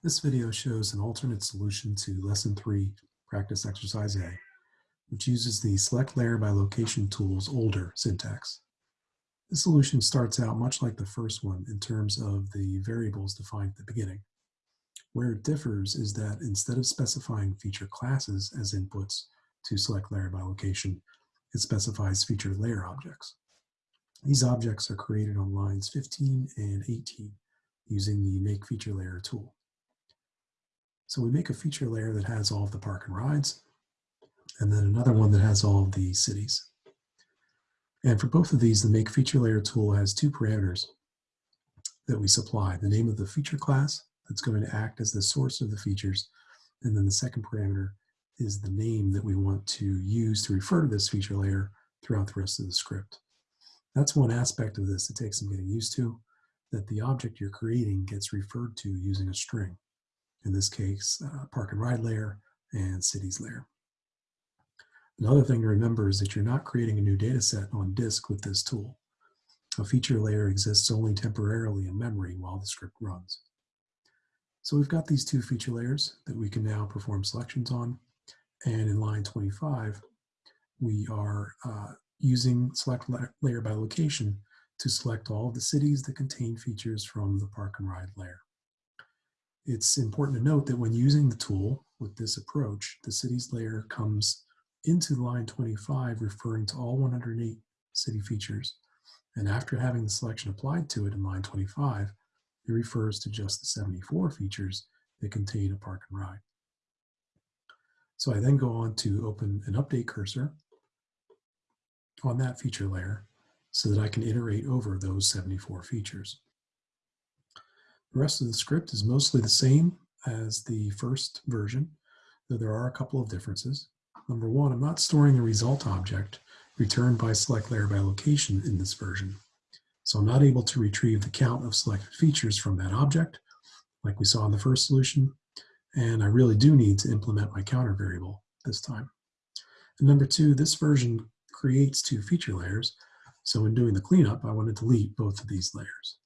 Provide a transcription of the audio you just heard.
This video shows an alternate solution to Lesson 3, Practice Exercise A, which uses the Select Layer by Location tool's older syntax. This solution starts out much like the first one in terms of the variables defined at the beginning. Where it differs is that instead of specifying feature classes as inputs to Select Layer by Location, it specifies feature layer objects. These objects are created on lines 15 and 18 using the Make Feature Layer tool. So we make a feature layer that has all of the park and rides, and then another one that has all of the cities. And for both of these, the Make Feature Layer tool has two parameters that we supply. The name of the feature class that's going to act as the source of the features, and then the second parameter is the name that we want to use to refer to this feature layer throughout the rest of the script. That's one aspect of this that takes some getting used to, that the object you're creating gets referred to using a string in this case, uh, park and ride layer and cities layer. Another thing to remember is that you're not creating a new data set on disk with this tool. A feature layer exists only temporarily in memory while the script runs. So we've got these two feature layers that we can now perform selections on. And in line 25, we are uh, using select layer by location to select all of the cities that contain features from the park and ride layer. It's important to note that when using the tool with this approach, the cities layer comes into line 25 referring to all 108 city features. And after having the selection applied to it in line 25, it refers to just the 74 features that contain a park and ride. So I then go on to open an update cursor on that feature layer so that I can iterate over those 74 features. The rest of the script is mostly the same as the first version, though there are a couple of differences. Number one, I'm not storing the result object returned by select layer by location in this version. So I'm not able to retrieve the count of selected features from that object, like we saw in the first solution. And I really do need to implement my counter variable this time. And number two, this version creates two feature layers. So in doing the cleanup, I want to delete both of these layers.